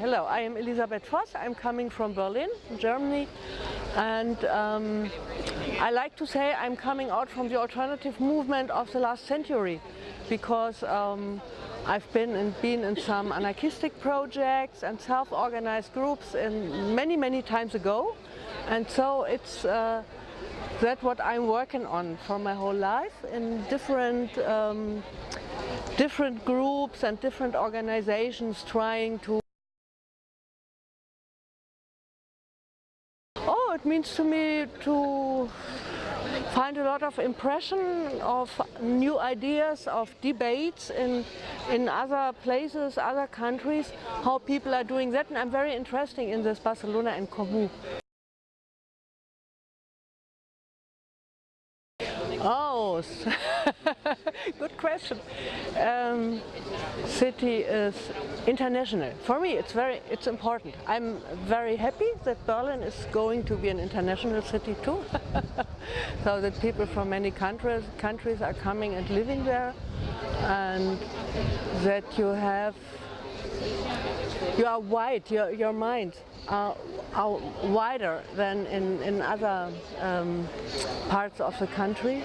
Hello, I am Elisabeth Voss. I'm coming from Berlin, Germany, and um, I like to say I'm coming out from the alternative movement of the last century because um, I've been in, been in some anarchistic projects and self-organized groups in many, many times ago, and so it's uh, that what I'm working on for my whole life in different um, different groups and different organizations trying to it means to me to find a lot of impression of new ideas, of debates in, in other places, other countries, how people are doing that. And I'm very interested in this Barcelona en Comú. Oh, good question. Um, city is international. For me, it's very, it's important. I'm very happy that Berlin is going to be an international city too. so that people from many countries, countries are coming and living there, and that you have, you are wide, your, your mind are, are wider than in, in other um, parts of the country.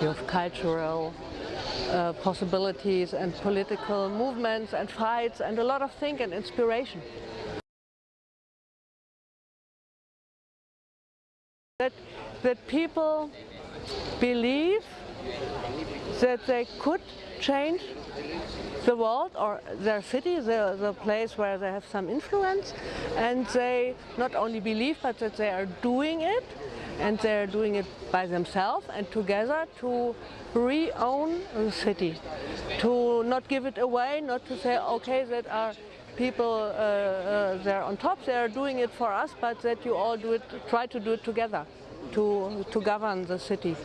You have cultural uh, possibilities and political movements and fights and a lot of thinking and inspiration. That, that people believe that they could change the world or their city, the, the place where they have some influence. And they not only believe but that they are doing it. And they're doing it by themselves and together to re-own the city, to not give it away, not to say, okay, that are people uh, uh, there on top, they're doing it for us, but that you all do it, try to do it together to, to govern the city.